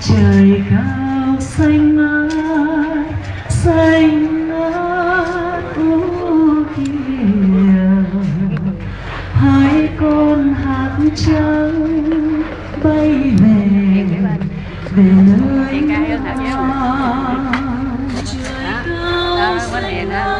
trời cao xanh ngát xanh ngát u kìa hai con hạt trắng bay về về nơi con trời cao xanh ngát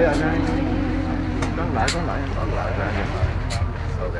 lợi rồi nè con lại con lại con lại. Ra ok.